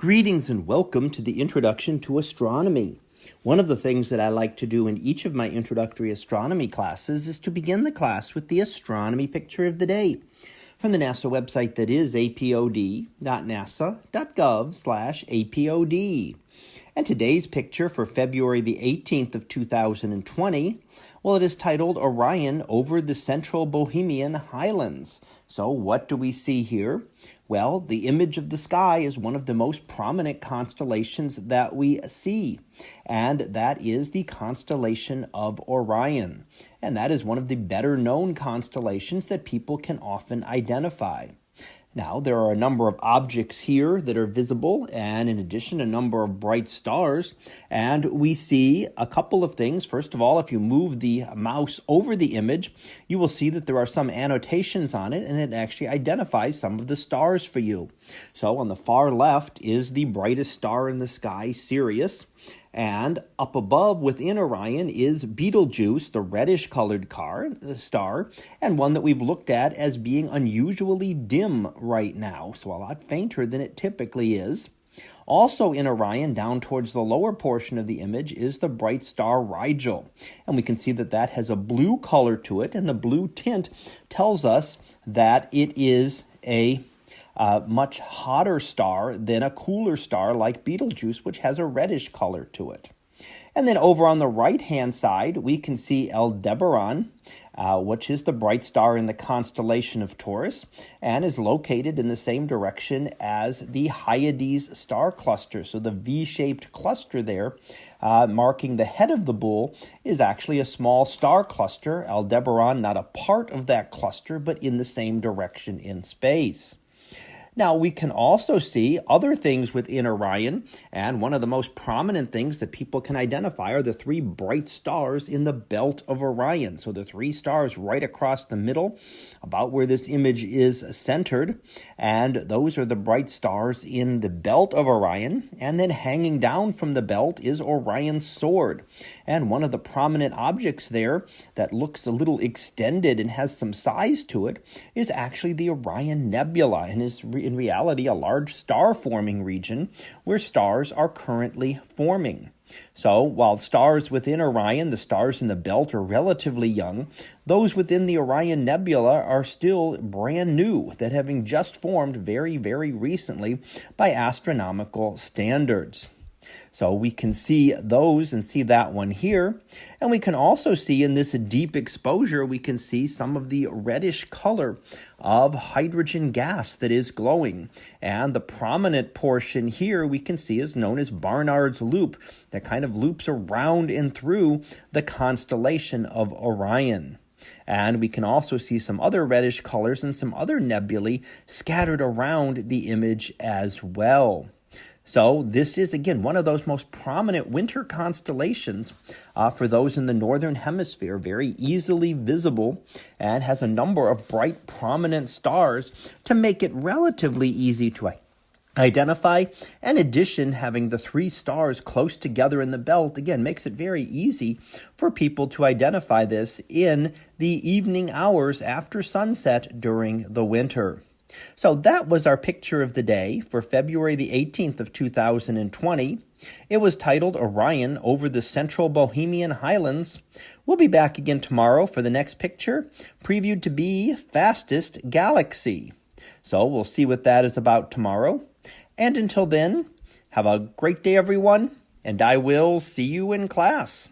Greetings and welcome to the Introduction to Astronomy. One of the things that I like to do in each of my introductory astronomy classes is to begin the class with the astronomy picture of the day from the NASA website that is apod.nasa.gov slash apod. And today's picture for February the 18th of 2020, well, it is titled Orion over the Central Bohemian Highlands. So what do we see here? Well, the image of the sky is one of the most prominent constellations that we see, and that is the constellation of Orion. And that is one of the better known constellations that people can often identify. Now, there are a number of objects here that are visible, and in addition, a number of bright stars. And we see a couple of things. First of all, if you move the mouse over the image, you will see that there are some annotations on it, and it actually identifies some of the stars for you. So, on the far left is the brightest star in the sky, Sirius. And up above within Orion is Betelgeuse, the reddish colored car, star, and one that we've looked at as being unusually dim right now, so a lot fainter than it typically is. Also in Orion, down towards the lower portion of the image, is the bright star Rigel. And we can see that that has a blue color to it, and the blue tint tells us that it is a a much hotter star than a cooler star like Betelgeuse, which has a reddish color to it. And then over on the right hand side, we can see Aldebaran, uh, which is the bright star in the constellation of Taurus and is located in the same direction as the Hyades star cluster. So the V shaped cluster there, uh, marking the head of the bull, is actually a small star cluster. Aldebaran, not a part of that cluster, but in the same direction in space. Now, we can also see other things within Orion, and one of the most prominent things that people can identify are the three bright stars in the belt of Orion. So, the three stars right across the middle, about where this image is centered, and those are the bright stars in the belt of Orion. And then hanging down from the belt is Orion's sword. And one of the prominent objects there that looks a little extended and has some size to it is actually the Orion Nebula and is in reality a large star forming region where stars are currently forming. So, while stars within Orion, the stars in the belt, are relatively young, those within the Orion Nebula are still brand new, that having just formed very, very recently by astronomical standards. So we can see those and see that one here. And we can also see in this deep exposure, we can see some of the reddish color of hydrogen gas that is glowing. And the prominent portion here we can see is known as Barnard's Loop that kind of loops around and through the constellation of Orion. And we can also see some other reddish colors and some other nebulae scattered around the image as well. So, this is again one of those most prominent winter constellations uh, for those in the northern hemisphere, very easily visible and has a number of bright, prominent stars to make it relatively easy to identify. In addition, having the three stars close together in the belt again makes it very easy for people to identify this in the evening hours after sunset during the winter. So that was our picture of the day for February the 18th of 2020. It was titled Orion over the Central Bohemian Highlands. We'll be back again tomorrow for the next picture, previewed to be Fastest Galaxy. So we'll see what that is about tomorrow. And until then, have a great day, everyone, and I will see you in class.